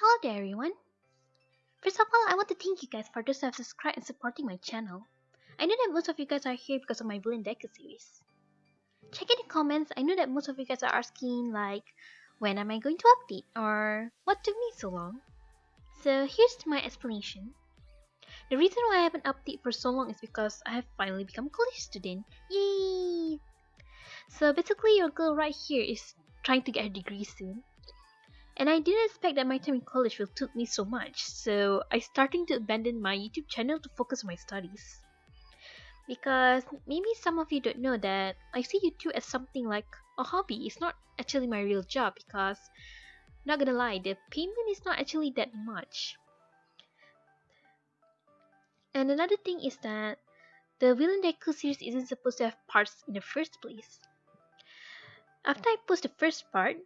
Hello there everyone! First of all, I want to thank you guys for those who have subscribed and supporting my channel. I know that most of you guys are here because of my Villain Deku series. Check in the comments, I know that most of you guys are asking like, when am I going to update or what took me so long? So here's my explanation. The reason why I haven't updated for so long is because I have finally become a college student. Yay! So basically your girl right here is trying to get her degree soon and I didn't expect that my time in college will took me so much, so I starting to abandon my YouTube channel to focus on my studies. Because maybe some of you don't know that I see YouTube as something like a hobby. It's not actually my real job because not gonna lie, the payment is not actually that much. And another thing is that the Villain Deku series isn't supposed to have parts in the first place. After I post the first part,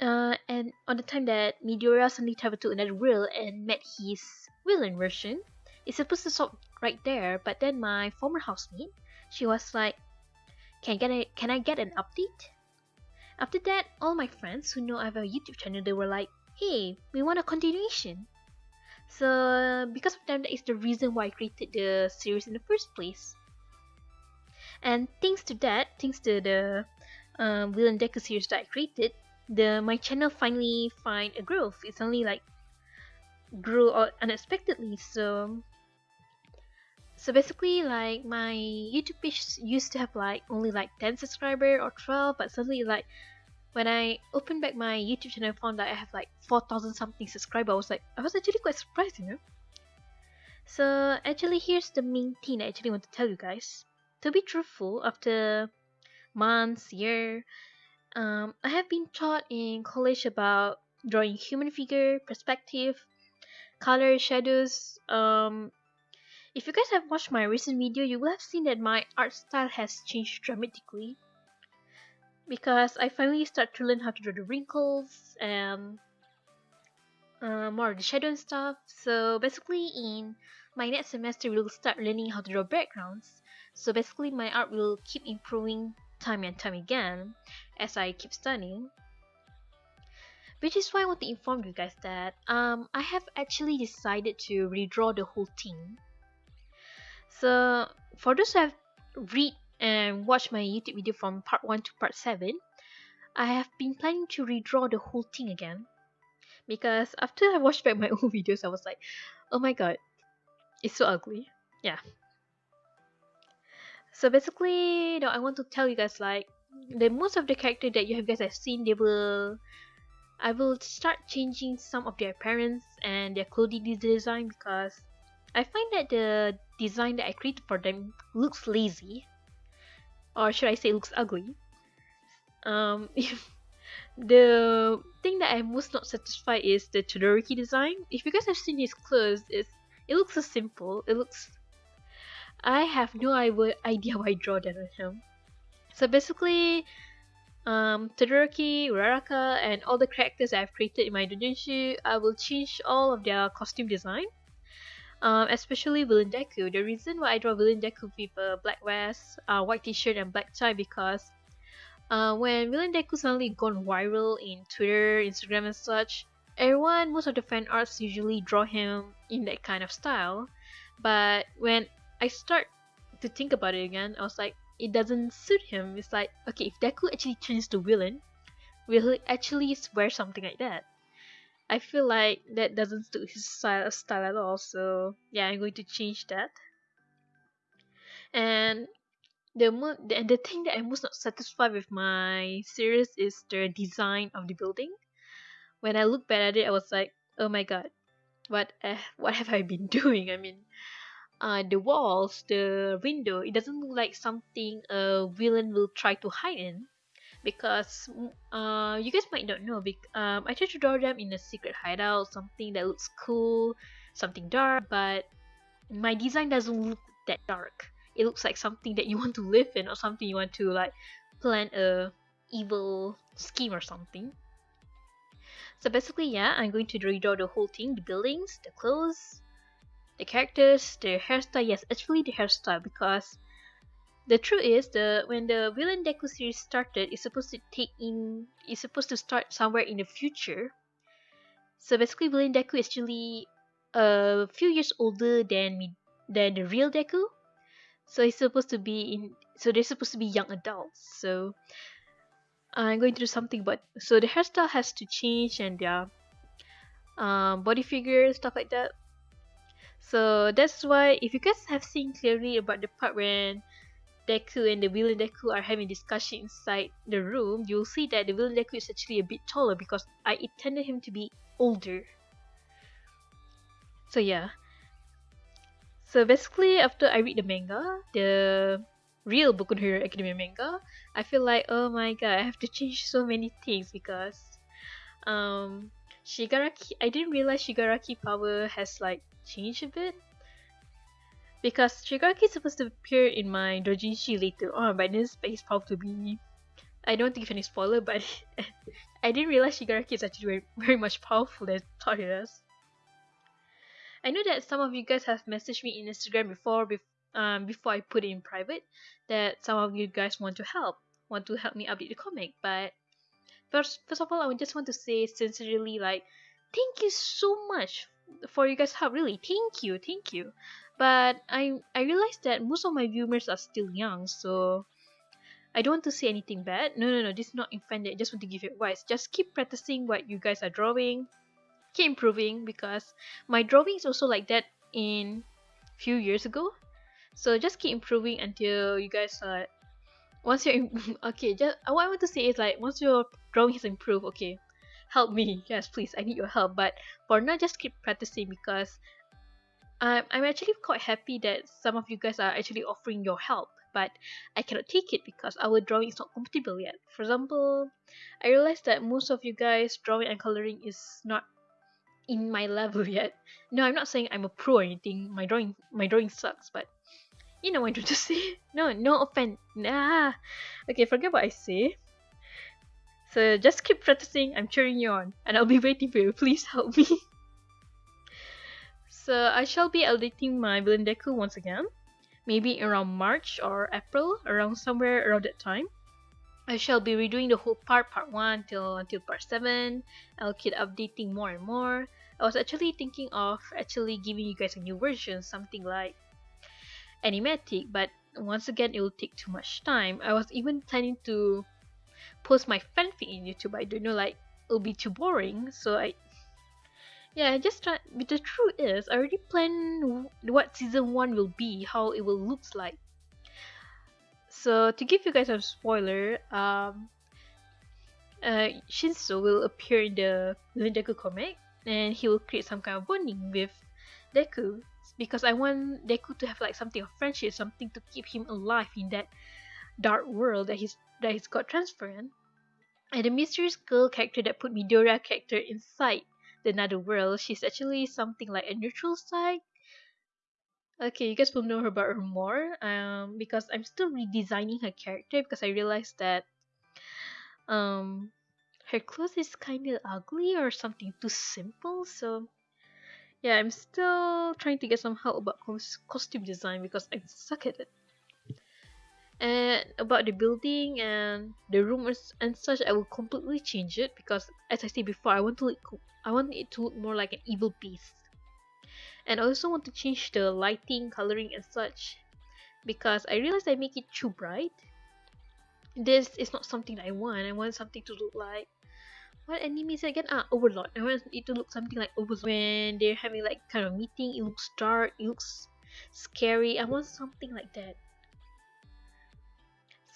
uh, and on the time that Midoriya suddenly traveled to another world and met his villain version, it's supposed to stop right there. But then my former housemate, she was like, "Can I get a, Can I get an update?" After that, all my friends who know I have a YouTube channel, they were like, "Hey, we want a continuation." So because of them, that is the reason why I created the series in the first place. And thanks to that, thanks to the um, and Deku series that I created, the my channel finally find a growth. It's only like grew unexpectedly. So so basically like my YouTube page used to have like only like 10 subscriber or 12 but suddenly like when I opened back my YouTube channel I found that I have like 4000 something subscriber I was like I was actually quite surprised you know so actually here's the main thing I actually want to tell you guys to be truthful after months year um, I have been taught in college about drawing human figure, perspective, color, shadows. Um, if you guys have watched my recent video, you will have seen that my art style has changed dramatically. Because I finally start to learn how to draw the wrinkles and uh, more of the shadow and stuff. So basically in my next semester, we'll start learning how to draw backgrounds. So basically my art will keep improving time and time again as I keep studying. Which is why I want to inform you guys that um, I have actually decided to redraw the whole thing. So for those who have read and watched my YouTube video from part 1 to part 7, I have been planning to redraw the whole thing again. Because after I watched back my old videos, I was like, oh my god, it's so ugly. Yeah, so basically, you know, I want to tell you guys like the most of the character that you have guys have seen, they will I will start changing some of their appearance and their clothing design because I find that the design that I created for them looks lazy, or should I say, looks ugly. Um, the thing that I'm most not satisfied is the Todoroki design. If you guys have seen his clothes, it's, it looks so simple. It looks I have no idea why I draw that on him. So basically, um, Todoroki, Uraraka, and all the characters I've created in my doujinshi, I will change all of their costume design. Um, especially Villain Deku. The reason why I draw Villain Deku with a black vest, uh, white t-shirt, and black tie because uh, when Villain Deku suddenly gone viral in Twitter, Instagram, and such, everyone, most of the fan arts usually draw him in that kind of style. But when I start to think about it again. I was like, it doesn't suit him. It's like, okay, if Deku actually turns to villain, will he actually wear something like that? I feel like that doesn't suit his style, style at all. So yeah, I'm going to change that. And the mo- the, the thing that I'm most not satisfied with my series is the design of the building. When I look back at it, I was like, oh my god, what uh, what have I been doing? I mean, uh, the walls, the window, it doesn't look like something a villain will try to hide in. Because uh, you guys might not know, um, I tried to draw them in a secret hideout, something that looks cool, something dark, but my design doesn't look that dark. It looks like something that you want to live in or something you want to like plan a evil scheme or something. So basically, yeah, I'm going to redraw the whole thing, the buildings, the clothes, the characters, their hairstyle. Yes, actually the hairstyle because the truth is the when the Villain Deku series started, it's supposed to take in it's supposed to start somewhere in the future. So basically, Villain Deku is actually a few years older than me than the real Deku. So he's supposed to be in. So they're supposed to be young adults. So I'm going to do something, but so the hairstyle has to change and their um, body figure stuff like that. So that's why if you guys have seen clearly about the part when Deku and the villain Deku are having discussion inside the room, you'll see that the villain Deku is actually a bit taller because I intended him to be older. So yeah. So basically after I read the manga, the real Boku no Hero Academia manga, I feel like oh my god, I have to change so many things because um Shigaraki I didn't realize Shigaraki power has like changed a bit. Because Shigaraki is supposed to appear in my Dojinshi later on, but this space probably be I don't think any spoiler, but I didn't realize Shigaraki is actually very, very much powerful than I thought he is. I know that some of you guys have messaged me in Instagram before, um, before I put it in private, that some of you guys want to help, want to help me update the comic. But first, first of all, I just want to say sincerely, like, thank you so much for you guys' help. Really, thank you, thank you. But I I realized that most of my viewers are still young, so I don't want to say anything bad. No, no, no. This is not offended. I just want to give you advice. Just keep practicing what you guys are drawing. Keep improving because my drawing is also like that in few years ago so just keep improving until you guys are once you're okay just what i want to say is like once your drawing has improved okay help me yes please i need your help but for now just keep practicing because I'm, I'm actually quite happy that some of you guys are actually offering your help but I cannot take it because our drawing is not compatible yet. For example, I realized that most of you guys drawing and coloring is not in my level yet. No, I'm not saying I'm a pro or anything. My drawing my drawing sucks, but you know what I'm trying to say. No, no offense. Nah. Okay, forget what I say. So just keep practicing. I'm cheering you on, and I'll be waiting for you. Please help me. so I shall be updating my Villain Deku once again. Maybe around March or April, around somewhere around that time. I shall be redoing the whole part, part 1 till until part 7. I'll keep updating more and more. I was actually thinking of actually giving you guys a new version, something like animatic but once again it will take too much time i was even planning to post my fanfic in youtube. I don't know like it'll be too boring. So i yeah i just try but the truth is i already plan what season 1 will be how it will looks like. So to give you guys a spoiler um uh, Shinso will appear in the Villain Deku comic and he will create some kind of bonding with Deku. Because I want Deku to have like something of friendship, something to keep him alive in that dark world that he's that he's got transferred. And the mysterious girl character that put Midoriya character inside the another world, she's actually something like a neutral side. Okay, you guys will know her about her more. Um, because I'm still redesigning her character because I realized that um her clothes is kind of ugly or something too simple. So yeah, I'm still trying to get some help about costume design because I suck at it. And about the building and the rooms and such, I will completely change it because, as I said before, I want to look, I want it to look more like an evil beast. And I also want to change the lighting, coloring, and such because I realized I make it too bright. This is not something I want. I want something to look like what anime is again? Ah, Overlord. I want it to look something like Overlord. When they're having like kind of meeting, it looks dark, it looks scary. I want something like that.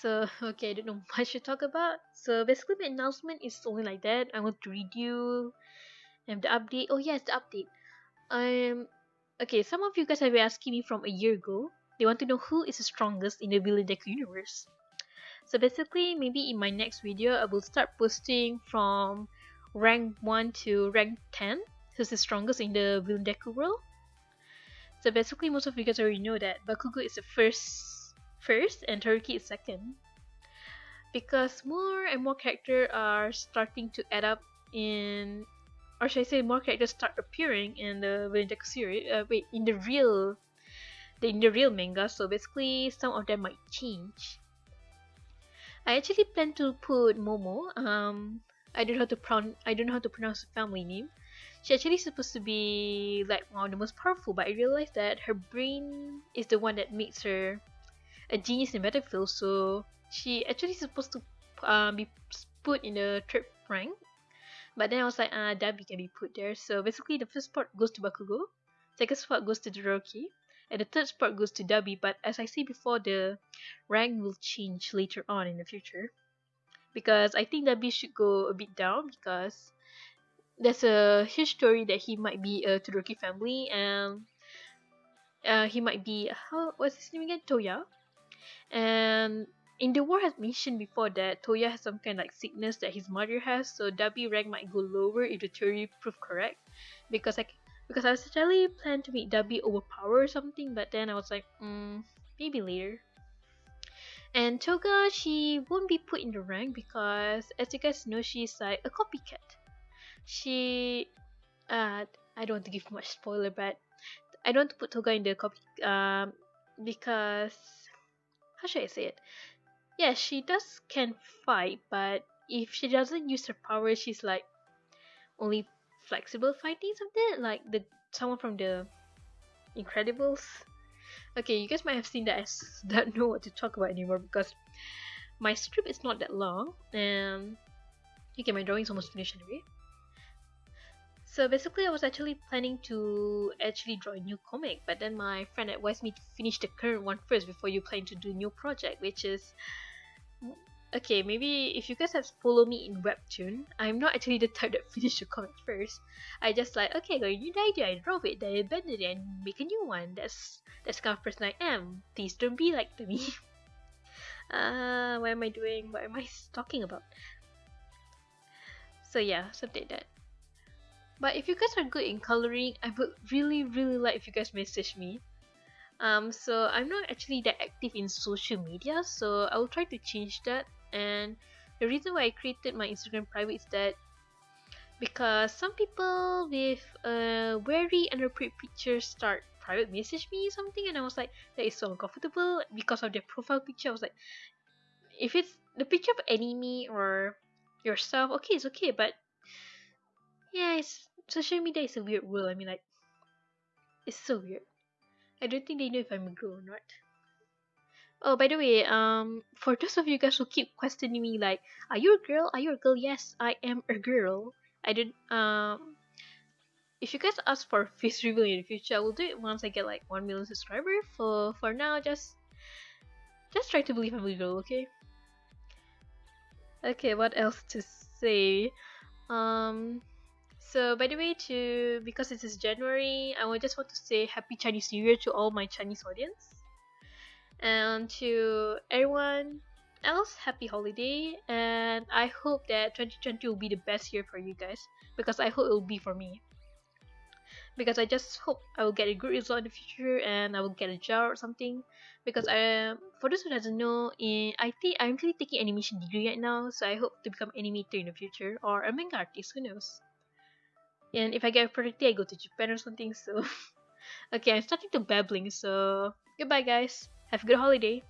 So, okay, I don't know much to talk about. So, basically, my announcement is only like that. I want to read you and the update. Oh, yes, the update. Um, okay, some of you guys have been asking me from a year ago. They want to know who is the strongest in the Villain Deku universe. So basically, maybe in my next video, I will start posting from rank 1 to rank 10, who's the strongest in the Villain Deku world. So basically, most of you guys already know that Bakugo is the first, first and Todoroki is second. Because more and more characters are starting to add up in, or should I say, more characters start appearing in the Deku series. Uh, wait, in the real, the, in the real manga. So basically, some of them might change. I actually plan to put Momo. Um, I don't know how to pronounce I don't know how to pronounce the family name. She actually supposed to be like one of the most powerful, but I realized that her brain is the one that makes her a genius in battlefield. So she actually supposed to um, be put in the third rank. But then I was like, ah, uh, Dabi can be put there. So basically, the first spot goes to Bakugo, second spot goes to Todoroki, and the third spot goes to Dabi. But as I said before, the rank will change later on in the future because I think Dabi should go a bit down because there's a huge story that he might be a Todoroki family and uh, he might be how what's his name again Toya and in the war has mentioned before that Toya has some kind of like sickness that his mother has so Dabi rank might go lower if the theory proved correct. Because like because I was actually planned to make Dabi overpower or something but then I was like mm, maybe later. And Toga she won't be put in the rank because as you guys know she's like a copycat. She uh I don't want to give much spoiler but I don't want to put Toga in the copy um because how should I say it? Yeah, she does can fight, but if she doesn't use her power, she's like only flexible fighting something like the someone from the Incredibles. Okay, you guys might have seen that I don't know what to talk about anymore because my script is not that long and okay, my drawing's almost finished anyway. So basically I was actually planning to actually draw a new comic but then my friend advised me to finish the current one first before you plan to do a new project which is okay maybe if you guys have followed me in webtoon i'm not actually the type that finish the comic first. I just like okay got a new idea i draw it then I abandon it and make a new one. That's that's kind of person i am. Please don't be like me. Uh what am i doing? What am i talking about? So yeah something like that but if you guys are good in coloring, I would really really like if you guys message me. Um, so I'm not actually that active in social media, so I will try to change that. And the reason why I created my Instagram private is that because some people with uh, very inappropriate pictures start private message me something and I was like that is so uncomfortable because of their profile picture I was like if it's the picture of anime or yourself okay it's okay but yeah, it's social media is a weird world. I mean, like, it's so weird. I don't think they know if I'm a girl or not. Oh, by the way, um, for those of you guys who keep questioning me, like, are you a girl? Are you a girl? Yes, I am a girl. I did. Um, if you guys ask for a face reveal in the future, I will do it once I get like one million subscribers. For for now, just just try to believe I'm a girl, okay? Okay, what else to say? Um. So by the way, to because it is January, I would just want to say Happy Chinese New Year to all my Chinese audience, and to everyone else, Happy Holiday, and I hope that 2020 will be the best year for you guys because I hope it will be for me. Because I just hope I will get a good result in the future and I will get a job or something. Because I, for those who doesn't know, in I think I'm actually taking animation degree right now, so I hope to become animator in the future or a manga artist. Who knows? And if I get a project I go to Japan or something. So, okay, I'm starting to babbling. So, goodbye, guys. Have a good holiday.